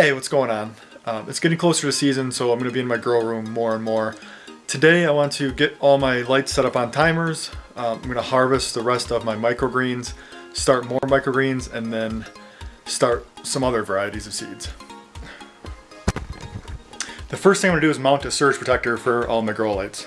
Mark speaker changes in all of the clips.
Speaker 1: Hey, what's going on? Um, it's getting closer to season, so I'm going to be in my grow room more and more. Today I want to get all my lights set up on timers. Um, I'm going to harvest the rest of my microgreens, start more microgreens, and then start some other varieties of seeds. The first thing I'm going to do is mount a surge protector for all my grow lights.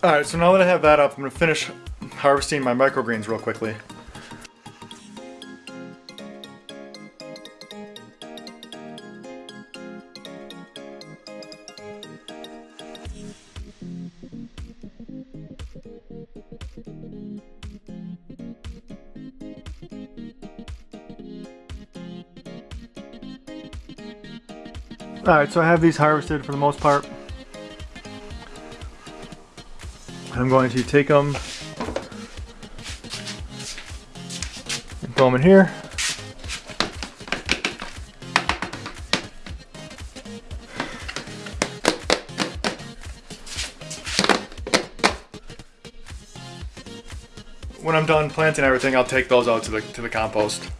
Speaker 1: Alright, so now that I have that up, I'm going to finish harvesting my microgreens real quickly. Alright, so I have these harvested for the most part. I'm going to take them and throw them in here. When I'm done planting everything, I'll take those out to the, to the compost.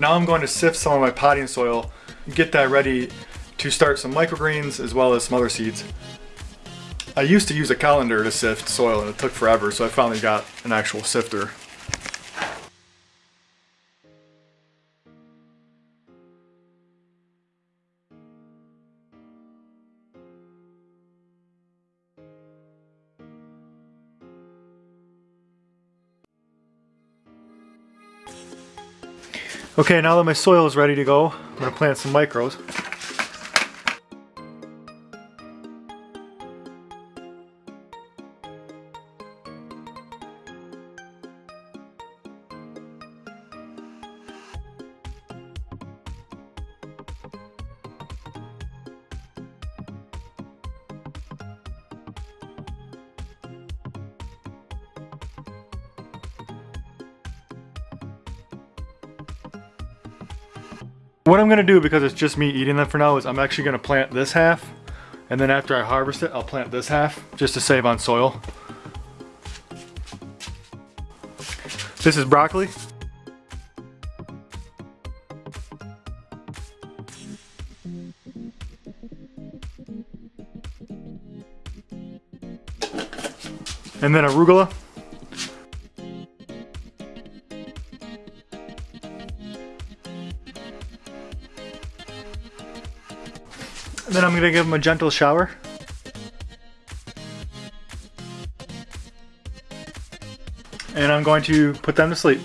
Speaker 1: Now I'm going to sift some of my potting soil, get that ready to start some microgreens as well as some other seeds. I used to use a colander to sift soil and it took forever, so I finally got an actual sifter. Okay, now that my soil is ready to go, I'm to plant some micros. What I'm gonna do, because it's just me eating them for now, is I'm actually gonna plant this half, and then after I harvest it, I'll plant this half, just to save on soil. This is broccoli. And then arugula. Then I'm gonna give them a gentle shower. And I'm going to put them to sleep.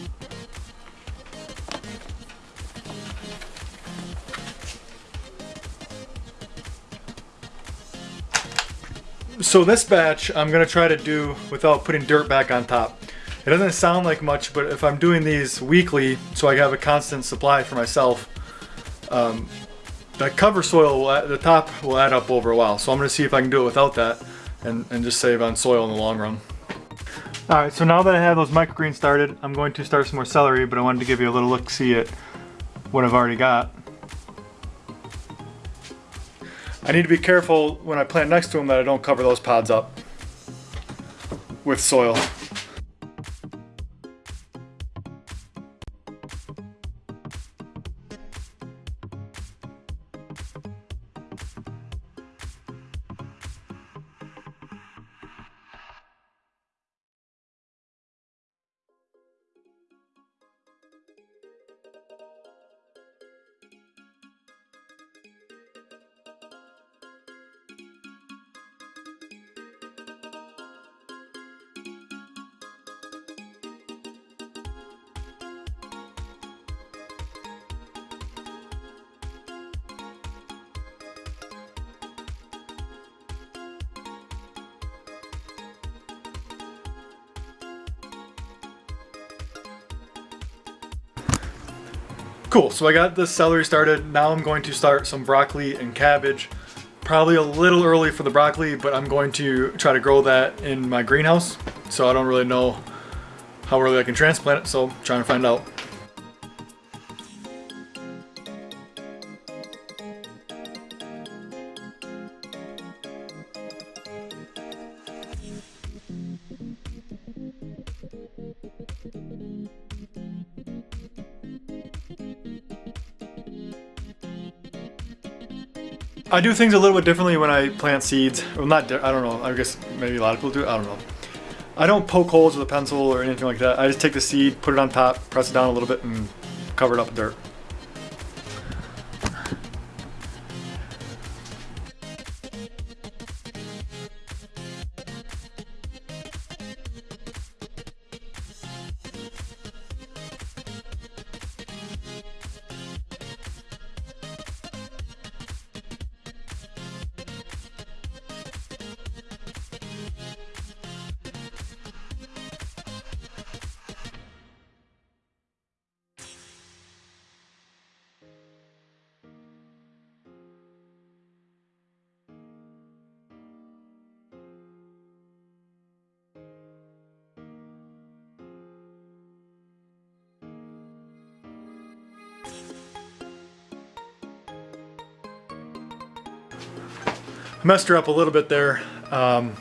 Speaker 1: So this batch I'm gonna try to do without putting dirt back on top. It doesn't sound like much, but if I'm doing these weekly, so I have a constant supply for myself, um, the cover soil, will, the top will add up over a while. So I'm going to see if I can do it without that and, and just save on soil in the long run. Alright, so now that I have those microgreens started, I'm going to start some more celery, but I wanted to give you a little look-see at what I've already got. I need to be careful when I plant next to them that I don't cover those pods up with soil. Cool, so I got the celery started. Now I'm going to start some broccoli and cabbage. Probably a little early for the broccoli, but I'm going to try to grow that in my greenhouse. So I don't really know how early I can transplant it, so I'm trying to find out. I do things a little bit differently when I plant seeds. Well, not, I don't know, I guess maybe a lot of people do, I don't know. I don't poke holes with a pencil or anything like that. I just take the seed, put it on top, press it down a little bit, and cover it up with dirt. Messed her up a little bit there. Um,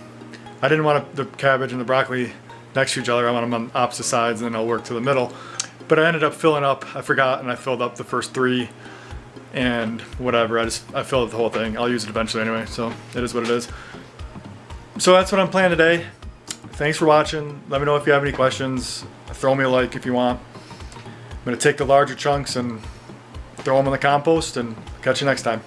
Speaker 1: I didn't want the cabbage and the broccoli next to each other. I want them on opposite sides and then I'll work to the middle. But I ended up filling up, I forgot, and I filled up the first three and whatever. I just, I filled up the whole thing. I'll use it eventually anyway, so it is what it is. So that's what I'm planning today. Thanks for watching. Let me know if you have any questions. Throw me a like if you want. I'm gonna take the larger chunks and throw them in the compost and catch you next time.